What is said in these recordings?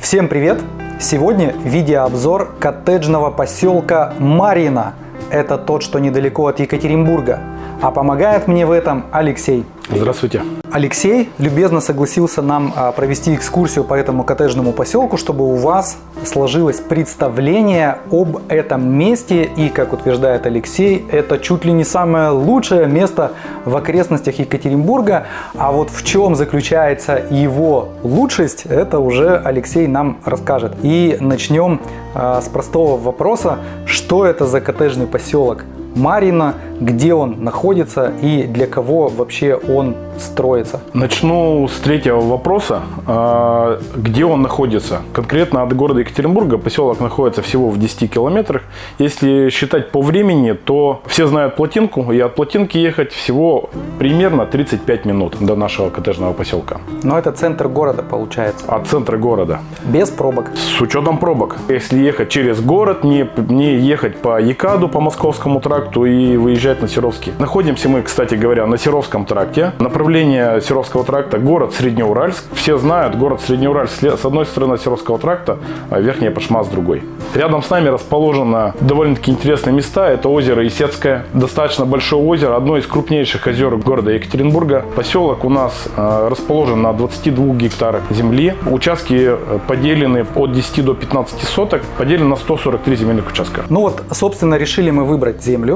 Всем привет! Сегодня видеообзор коттеджного поселка Марина. Это тот, что недалеко от Екатеринбурга. А помогает мне в этом Алексей. Здравствуйте. Алексей любезно согласился нам а, провести экскурсию по этому коттеджному поселку, чтобы у вас сложилось представление об этом месте. И, как утверждает Алексей, это чуть ли не самое лучшее место в окрестностях Екатеринбурга. А вот в чем заключается его лучшесть, это уже Алексей нам расскажет. И начнем а, с простого вопроса, что это за коттеджный поселок Марина, где он находится и для кого вообще он строится? Начну с третьего вопроса. А, где он находится? Конкретно от города Екатеринбурга поселок находится всего в 10 километрах. Если считать по времени, то все знают Плотинку, и от Плотинки ехать всего примерно 35 минут до нашего коттеджного поселка. Но это центр города получается? От центра города. Без пробок? С учетом пробок. Если ехать через город, не, не ехать по Екаду, по Московскому тракту и выезжать на Серовский. Находимся мы, кстати говоря, на Серовском тракте. Направление Серовского тракта город Среднеуральск. Все знают, город Среднеуральск с одной стороны Серовского тракта, а Верхняя Пашма с другой. Рядом с нами расположено довольно-таки интересные места. Это озеро Исетское, достаточно большое озеро, одно из крупнейших озер города Екатеринбурга. Поселок у нас э, расположен на 22 гектарах земли. Участки э, поделены от 10 до 15 соток, поделены на 143 земельных участка. Ну вот, собственно, решили мы выбрать землю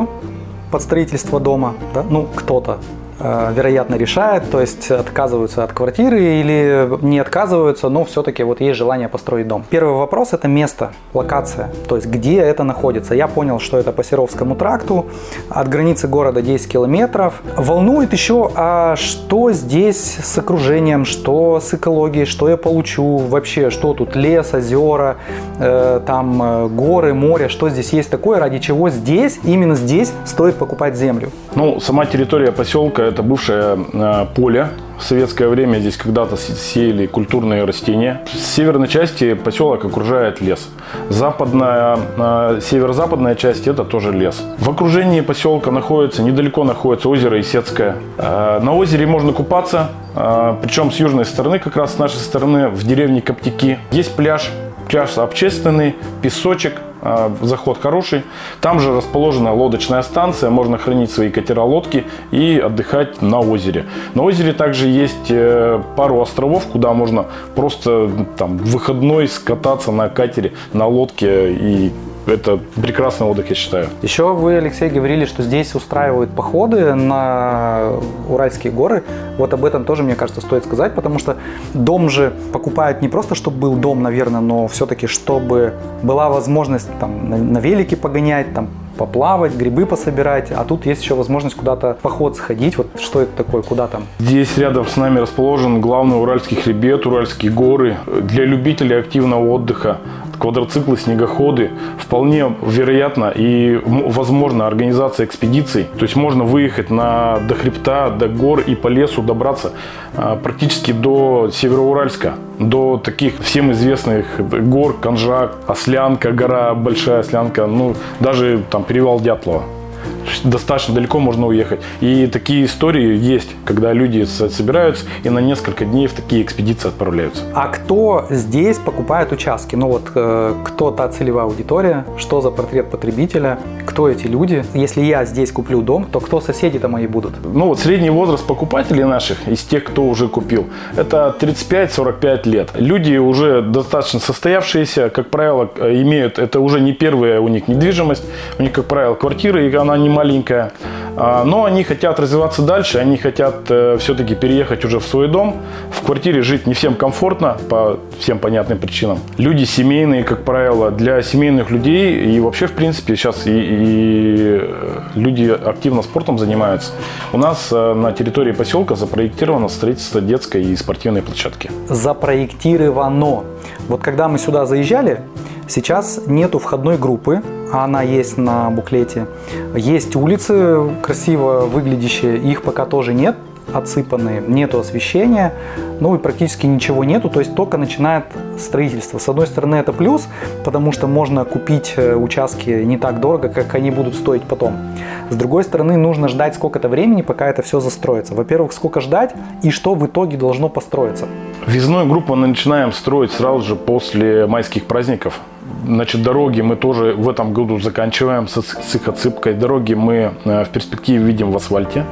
под строительство дома, да? ну кто-то вероятно, решает, то есть отказываются от квартиры или не отказываются, но все-таки вот есть желание построить дом. Первый вопрос – это место, локация, то есть где это находится. Я понял, что это по Серовскому тракту, от границы города 10 километров. Волнует еще, а что здесь с окружением, что с экологией, что я получу вообще, что тут лес, озера, э, там э, горы, море, что здесь есть такое, ради чего здесь, именно здесь стоит покупать землю. Ну, сама территория поселка это бывшее э, поле. В советское время здесь когда-то сеяли культурные растения. С северной части поселок окружает лес. Западная, э, северо-западная часть это тоже лес. В окружении поселка находится, недалеко находится озеро Исетское. Э, на озере можно купаться, причем с южной стороны, как раз с нашей стороны, в деревне Коптяки. Есть пляж, пляж общественный, песочек, а, заход хороший. Там же расположена лодочная станция, можно хранить свои катера-лодки и отдыхать на озере. На озере также есть э, пару островов, куда можно просто там выходной скататься на катере, на лодке и это прекрасный отдых, я считаю. Еще вы, Алексей, говорили, что здесь устраивают походы на Уральские горы. Вот об этом тоже, мне кажется, стоит сказать, потому что дом же покупают не просто, чтобы был дом, наверное, но все-таки, чтобы была возможность там, на, велике погонять, там, поплавать, грибы пособирать, а тут есть еще возможность куда-то поход сходить. Вот что это такое, куда там? Здесь рядом с нами расположен главный Уральский хребет, Уральские горы. Для любителей активного отдыха квадроциклы, снегоходы. Вполне вероятно и возможно организация экспедиций. То есть можно выехать на, до хребта, до гор и по лесу добраться а, практически до Североуральска. До таких всем известных гор, Конжак, Ослянка, гора Большая Ослянка, ну даже там перевал Дятлова достаточно далеко можно уехать. И такие истории есть, когда люди собираются и на несколько дней в такие экспедиции отправляются. А кто здесь покупает участки? Ну вот э, кто та целевая аудитория, что за портрет потребителя, кто эти люди? Если я здесь куплю дом, то кто соседи-то мои будут? Ну вот средний возраст покупателей наших, из тех, кто уже купил, это 35-45 лет. Люди уже достаточно состоявшиеся, как правило, имеют, это уже не первая у них недвижимость, у них, как правило, квартира, и она не маленькая. А, но они хотят развиваться дальше, они хотят э, все-таки переехать уже в свой дом. В квартире жить не всем комфортно, по всем понятным причинам. Люди семейные, как правило, для семейных людей и вообще, в принципе, сейчас и, и э, люди активно спортом занимаются. У нас э, на территории поселка запроектировано строительство детской и спортивной площадки. Запроектировано. Вот когда мы сюда заезжали, сейчас нету входной группы, она есть на буклете. Есть улицы красиво выглядящие, их пока тоже нет. отсыпаны, нету освещения, ну и практически ничего нету, то есть только начинает строительство. С одной стороны это плюс, потому что можно купить э, участки не так дорого, как они будут стоить потом. С другой стороны нужно ждать сколько-то времени, пока это все застроится. Во-первых, сколько ждать и что в итоге должно построиться. Визную группу начинаем строить сразу же после майских праздников. Значит, дороги мы тоже в этом году заканчиваем с, с их отсыпкой. Дороги мы э, в перспективе видим в асфальте,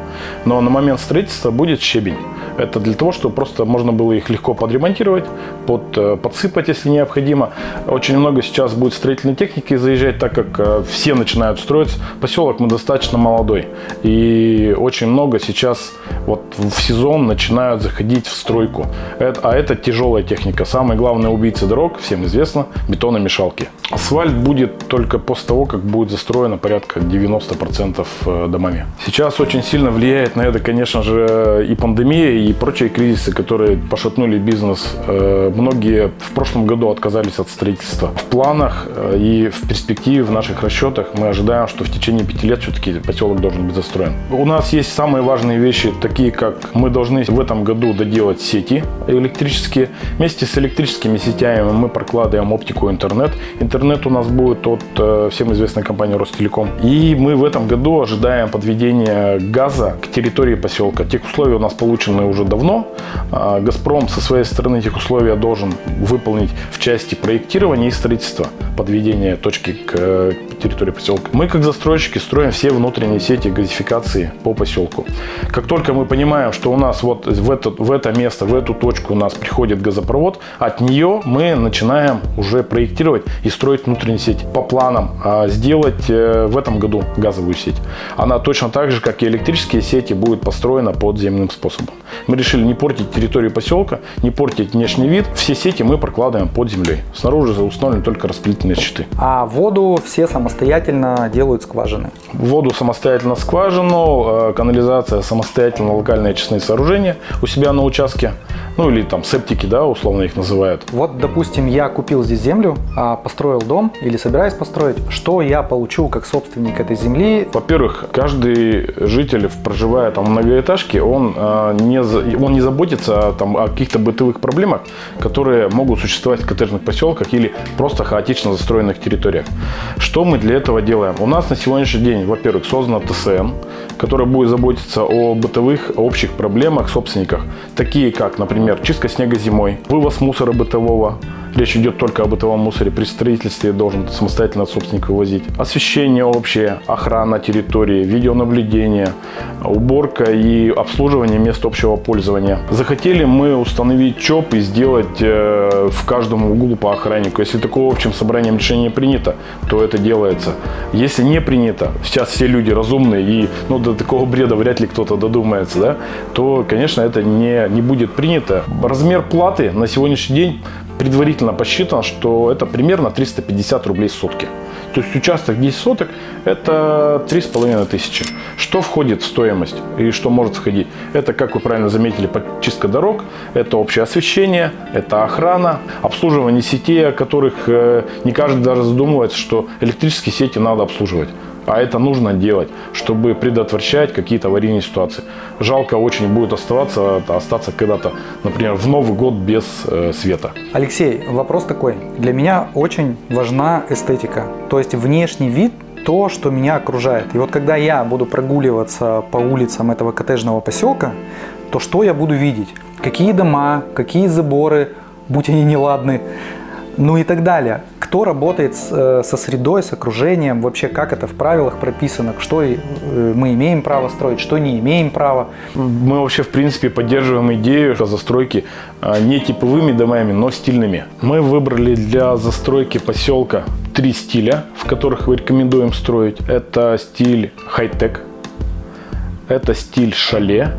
но на момент строительства будет щебень. Это для того, чтобы просто можно было их легко подремонтировать, под, э, подсыпать, если необходимо. Очень много сейчас будет строительной техники заезжать, так как э, все начинают строиться. Поселок мы достаточно молодой. И очень много сейчас вот в сезон начинают заходить в стройку. А это тяжелая техника. Самый главный убийца дорог, всем известно, бетономешалки. Асфальт будет только после того, как будет застроено порядка 90% э, домами. Сейчас очень сильно влияет на это, конечно же, и пандемия, и прочие кризисы, которые пошатнули бизнес. Э, многие в прошлом году отказались от строительства. В планах э, и в перспективе, в наших расчетах мы ожидаем, что в течение пяти лет все-таки поселок должен быть застроен. У нас есть самые важные вещи, такие как мы должны в этом году доделать сети электрические. Вместе с электрическими сетями мы прокладываем оптику интернет. Интернет у нас будет от э, всем известной компании Ростелеком. И мы в этом году ожидаем подведения газа к территории поселка. Тех условия у нас получены уже давно. А, Газпром со своей стороны этих условий должен выполнить в части проектирования и строительства подведения точки к э, территории поселка. Мы, как застройщики, строим все внутренние сети газификации по поселку. Как только мы понимаем, что у нас вот в это, в это место, в эту точку у нас приходит газопровод, от нее мы начинаем уже проектировать и строить внутренние сети. По планам а, сделать э, в этом году газовую сеть. Она точно так же, как и электрические сети, будет построена подземным способом. Мы решили не портить территорию поселка, не портить внешний вид. Все сети мы прокладываем под землей. Снаружи установлены только распределительные щиты. А воду все самостоятельно делают скважины? Воду самостоятельно скважину, э, канализация самостоятельно локальные очистные сооружения у себя на участке. Ну или там септики, да, условно их называют. Вот, допустим, я купил здесь землю, а, построил дом или собираюсь построить. Что я получу как собственник этой земли? Во-первых, каждый житель, проживая там в многоэтажке, он, э, не, он не заботится там, о каких-то бытовых проблемах, которые могут существовать в коттеджных поселках или просто хаотично застроенных территориях. Что мы для этого делаем? У нас на сегодняшний день, во-первых, создана ТСН, которая будет заботиться о бытовых общих проблемах собственниках, такие как, например, чистка снега зимой, вывоз мусора бытового, Речь идет только о бытовом мусоре. При строительстве должен самостоятельно от собственника вывозить. Освещение общее, охрана территории, видеонаблюдение, уборка и обслуживание мест общего пользования. Захотели мы установить ЧОП и сделать э, в каждом углу по охраннику. Если такого общим собранием решение принято, то это делается. Если не принято, сейчас все люди разумные и ну, до такого бреда вряд ли кто-то додумается, да, то, конечно, это не, не будет принято. Размер платы на сегодняшний день предварительно посчитано, что это примерно 350 рублей сутки. То есть участок 10 соток – это 3,5 тысячи. Что входит в стоимость и что может входить? Это, как вы правильно заметили, подчистка дорог, это общее освещение, это охрана, обслуживание сетей, о которых э, не каждый даже задумывается, что электрические сети надо обслуживать. А это нужно делать, чтобы предотвращать какие-то аварийные ситуации. Жалко очень будет оставаться, остаться когда-то, например, в Новый год без э, света. Алексей, вопрос такой. Для меня очень важна эстетика. То есть внешний вид то, что меня окружает. И вот когда я буду прогуливаться по улицам этого коттеджного поселка, то что я буду видеть? Какие дома, какие заборы, будь они неладны, ну и так далее. Кто работает с, э, со средой, с окружением, вообще как это в правилах прописано, что э, мы имеем право строить, что не имеем права. Мы вообще в принципе поддерживаем идею застройки а, не типовыми домами, но стильными. Мы выбрали для застройки поселка три стиля, в которых мы рекомендуем строить. Это стиль хай-тек, это стиль шале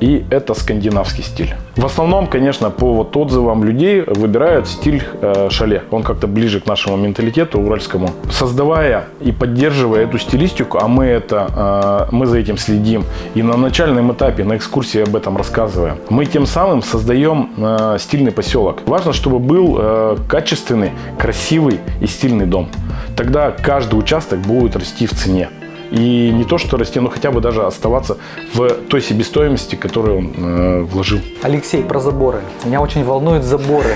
и это скандинавский стиль. В основном, конечно, по вот отзывам людей выбирают стиль э, шале. Он как-то ближе к нашему менталитету уральскому. Создавая и поддерживая эту стилистику, а мы, это, э, мы за этим следим, и на начальном этапе, на экскурсии об этом рассказываем, мы тем самым создаем э, стильный поселок. Важно, чтобы был э, качественный, красивый и стильный дом. Тогда каждый участок будет расти в цене. И не то что расти, но хотя бы даже оставаться в той себестоимости, которую он э, вложил. Алексей, про заборы. Меня очень волнуют заборы.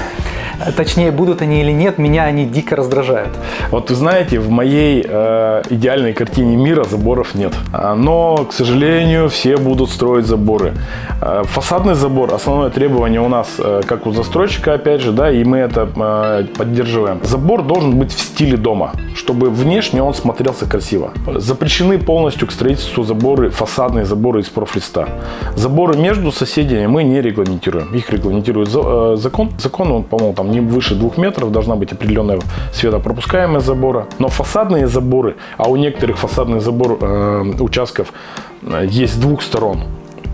Точнее, будут они или нет, меня они дико раздражают. Вот вы знаете, в моей э, идеальной картине мира заборов нет. А, но, к сожалению, все будут строить заборы. Э, фасадный забор, основное требование у нас, э, как у застройщика, опять же, да, и мы это э, поддерживаем. Забор должен быть в стиле дома, чтобы внешне он смотрелся красиво. Запрещены полностью к строительству заборы, фасадные заборы из профлиста. Заборы между соседями мы не регламентируем. Их регламентирует э, закон. Закон, он, по-моему, там не выше двух метров, должна быть определенная светопропускаемость забора. Но фасадные заборы, а у некоторых фасадных забор э, участков э, есть с двух сторон,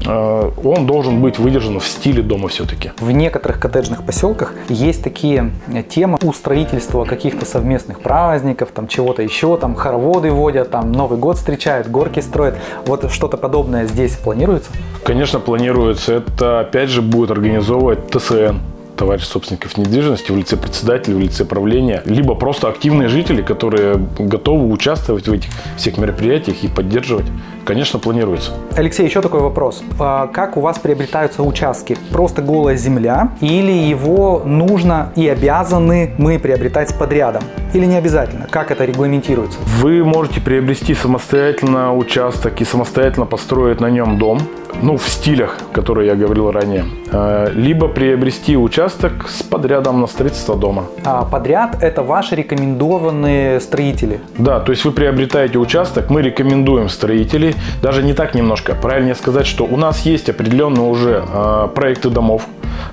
э, он должен быть выдержан в стиле дома все-таки. В некоторых коттеджных поселках есть такие темы у строительства каких-то совместных праздников, там чего-то еще, там хороводы водят, там Новый год встречают, горки строят. Вот что-то подобное здесь планируется? Конечно, планируется. Это опять же будет организовывать ТСН товарищ собственников недвижимости в лице председателя, в лице правления, либо просто активные жители, которые готовы участвовать в этих всех мероприятиях и поддерживать. Конечно, планируется. Алексей, еще такой вопрос. А как у вас приобретаются участки? Просто голая земля или его нужно и обязаны мы приобретать с подрядом? Или не обязательно? Как это регламентируется? Вы можете приобрести самостоятельно участок и самостоятельно построить на нем дом ну, в стилях, которые я говорил ранее. Э, либо приобрести участок с подрядом на строительство дома. А подряд – это ваши рекомендованные строители? Да, то есть вы приобретаете участок, мы рекомендуем строителей. Даже не так немножко. Правильнее сказать, что у нас есть определенные уже э, проекты домов,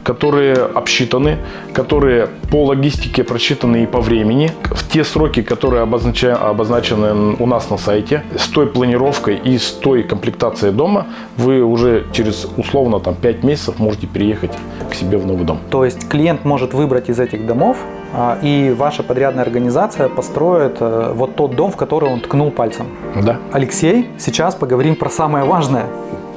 которые обсчитаны, которые по логистике просчитаны и по времени, в те сроки, которые обозначены у нас на сайте, с той планировкой и с той комплектацией дома, вы уже через условно там 5 месяцев можете переехать к себе в новый дом. То есть клиент может выбрать из этих домов, и ваша подрядная организация построит э, вот тот дом, в который он ткнул пальцем. Да. Алексей, сейчас поговорим про самое важное,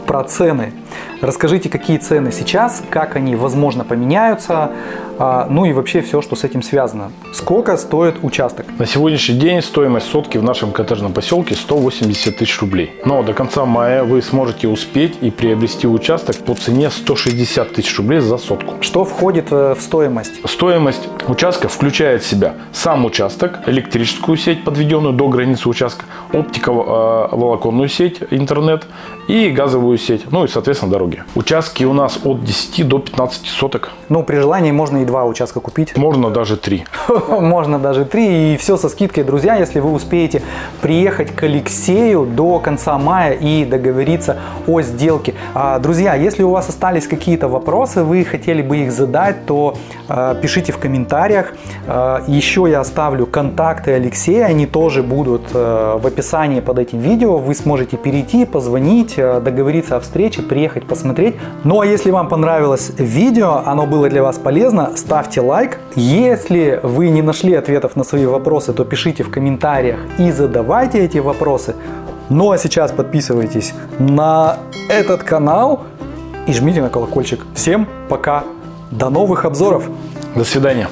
про цены. Расскажите, какие цены сейчас, как они, возможно, поменяются, а, ну и вообще все, что с этим связано. Сколько стоит участок? На сегодняшний день стоимость сотки в нашем коттеджном поселке 180 тысяч рублей. Но до конца мая вы сможете успеть и приобрести участок по цене 160 тысяч рублей за сотку. Что входит э, в стоимость? Стоимость участка включает в себя сам участок, электрическую сеть, подведенную до границы участка, оптиковолоконную сеть, интернет и газовую сеть, ну и, соответственно, дороги. Участки у нас от 10 до 15 соток. Ну, при желании можно и два участка купить. Можно даже три. Можно даже три. И все со скидкой, друзья, если вы успеете приехать к Алексею до конца мая и договориться о сделке. А, друзья, если у вас остались какие-то вопросы, вы хотели бы их задать, то а, пишите в комментариях. А, еще я оставлю контакты Алексея, они тоже будут в описании под этим видео. Вы сможете перейти, позвонить, договориться о встрече, приехать посмотреть. Ну а если вам понравилось видео, оно было для вас полезно, ставьте лайк. Если вы не нашли ответов на свои вопросы, то пишите в комментариях и задавайте эти вопросы. Ну а сейчас подписывайтесь на этот канал и жмите на колокольчик. Всем пока, до новых обзоров. До свидания.